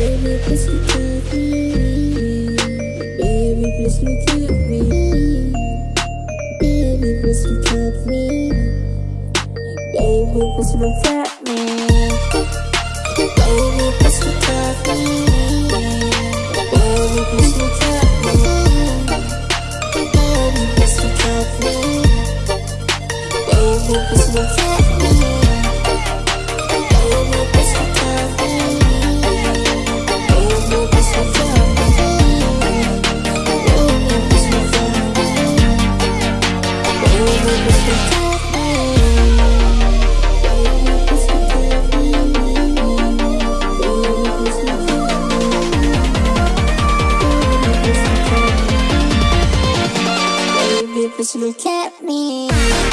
Baby, please look at me. Baby, please look at me. Baby, please look at me. Baby, please look at me. Baby, please look at me. Baby, please look at me. Cause you at me.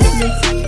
Netflix.